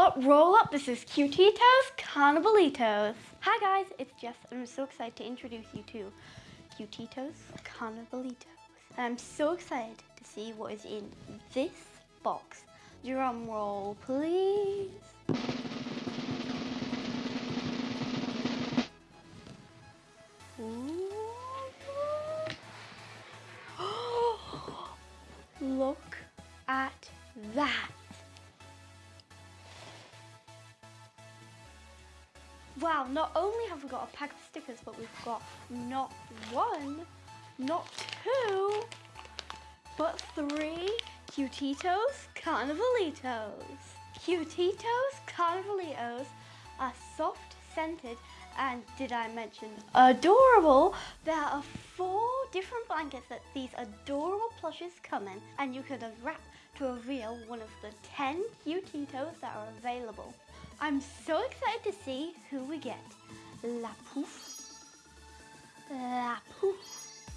up, roll up. This is Cutitos Carnivalitos. Hi guys, it's Jess and I'm so excited to introduce you to Cutitos Carnivalitos. And I'm so excited to see what is in this box. Drum roll, please. Look at that. Wow, not only have we got a pack of stickers, but we've got not one, not two, but three Cutitos Carnivalitos. Cutitos Carnivalitos are soft scented and did I mention adorable? There are four different blankets that these adorable plushes come in and you can unwrap to reveal one of the 10 Cutitos that are available. I'm so excited to see who we get. La Pouf, La Pouf,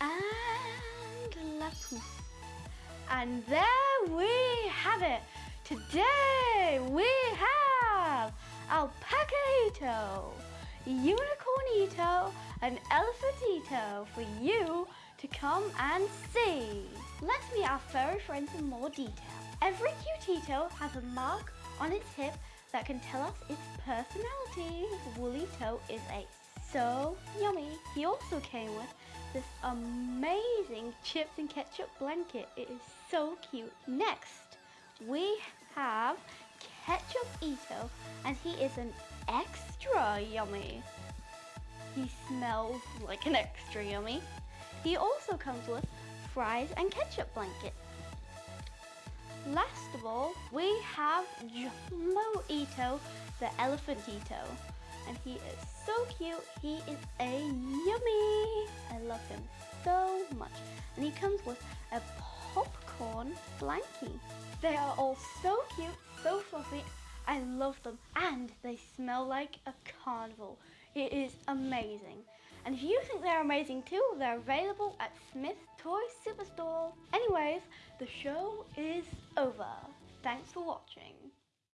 and La Pouf. And there we have it. Today we have Alpacaito, Unicornito, and Elephantito for you to come and see. Let's meet our furry friends in more detail. Every Cutito has a mark on its hip that can tell us its personality. Woolito is a so yummy. He also came with this amazing chips and ketchup blanket. It is so cute. Next, we have Ketchup Ito, and he is an extra yummy. He smells like an extra yummy. He also comes with fries and ketchup blanket. Of all, we have Jumbo Ito, the elephant Ito. And he is so cute. He is a yummy. I love him so much. And he comes with a popcorn blankie. They are all so cute, so fluffy. I love them. And they smell like a carnival. It is amazing. And if you think they're amazing too, they're available at Smyths Toy Superstore. Anyways, the show is over. Thanks for watching.